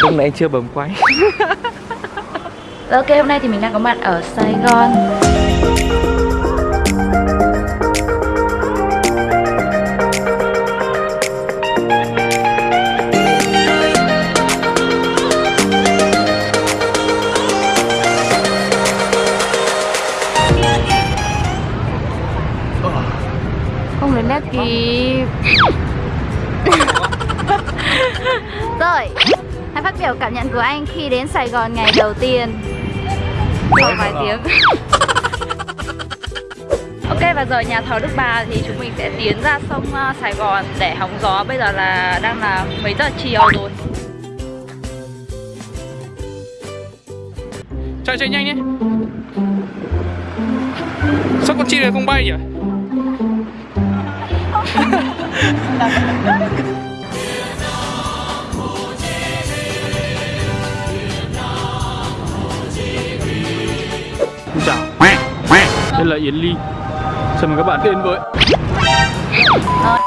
Lúc nãy chưa bấm quay. Ok, hôm nay thì mình đang có mặt ở Sài Gòn. Không đến nét kịp Rồi, hãy phát biểu cảm nhận của anh khi đến Sài Gòn ngày đầu tiên. Sau vài tiếng. Ok và giờ nhà thờ Đức Bà thì chúng mình sẽ tiến ra sông uh, Sài Gòn để hóng gió. Bây giờ là đang là mấy giờ chiều rồi? Chạy chạy nhanh nhé. Sao con chim này không bay nhỉ? Đây là Yến Ly. Chào mừng các bạn đến với ờ,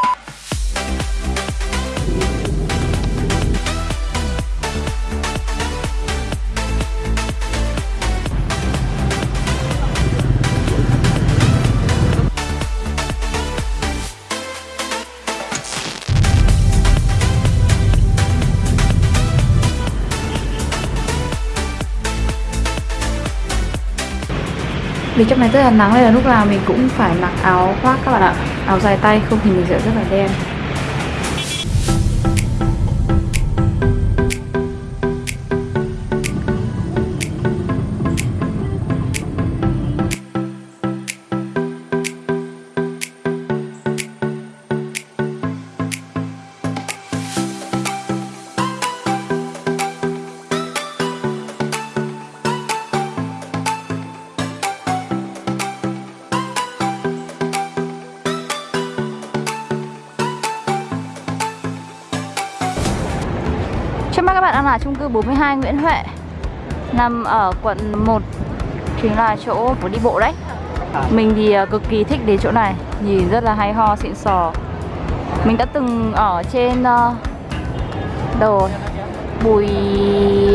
Vì trong này rất là nắng nên là lúc nào mình cũng phải mặc áo khoác các bạn ạ. Áo dài tay không thì mình sẽ rất là đen. Các bạn đang là chung cư 42 Nguyễn Huệ Nằm ở quận 1 Chính là chỗ phố đi bộ đấy. Mình thì ờ, cực kỳ thích đến chỗ này Nhìn rất là hay ho, xịn sò. Mình đã từng ở trên uh, Đồ Bùi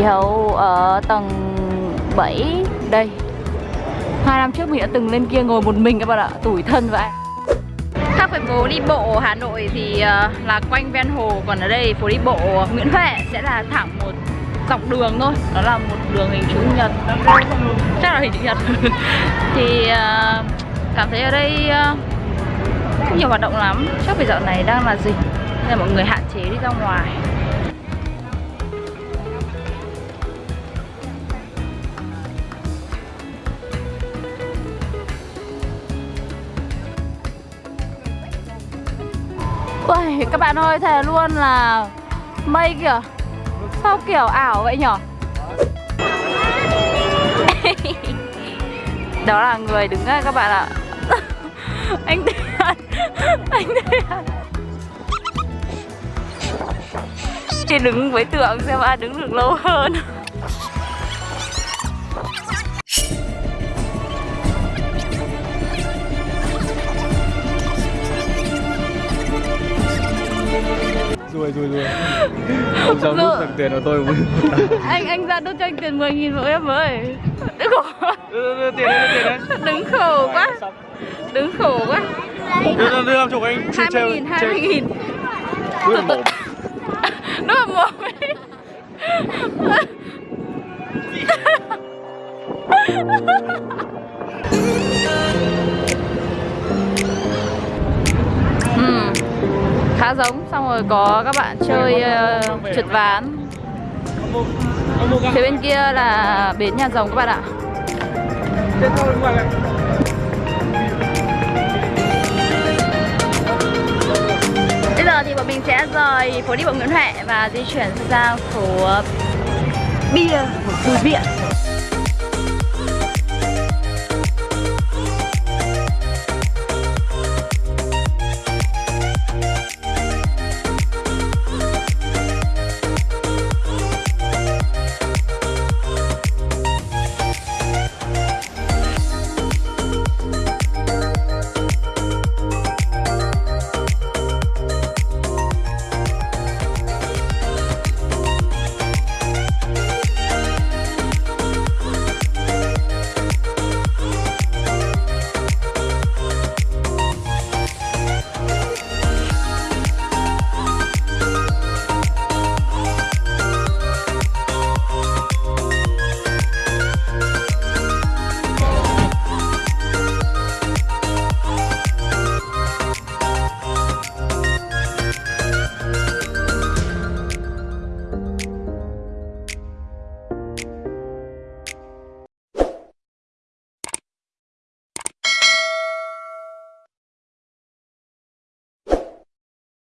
Hậu ở tầng 7 Đây. Hai năm trước mình đã từng lên kia ngồi một mình các bạn ạ Tủi thân vậy Khác với phố đi bộ Hà Nội thì ờ, là quanh ven hồ, Còn ở đây phố đi bộ Nguyễn Huệ sẽ là thẳng một dọc đường thôi, Đó là một đường hình chữ nhật. Chắc là hình chữ nhật. Thì ờ, cảm thấy ở đây ờ, không nhiều hoạt động lắm. Chắc vì dạo này đang là dịch Nên là mọi người hạn chế đi ra ngoài. Ui, các bạn ơi, thề luôn là mây kìa. Sao kiểu ảo vậy nhở? Đó là người đứng đây các bạn ạ. Anh Thiện Anh Thiện Chỉ đứng với tượng xem ai đứng được lâu hơn. Rồi rồi Ông giao nút thằng tiền của tôi Anh anh ra đốt cho anh tiền 10 nghìn của em với Đừng khổ Đưa, tiền đây, đưa tiền đây Đứng khổ quá. Đứng khổ quá. Đưa, đưa, đưa làm chụp anh 20 nghìn, 20 nghìn. Đưa vào mồm là mồm ấy Ừm, khá giống xong rồi có các bạn chơi uh, trượt ván. Phía bên kia là bến nhà rồng các bạn ạ. Bây giờ thì bọn mình sẽ rời phố đi bộ Nguyễn Huệ và di chuyển sang phố bia của Bùi Viện.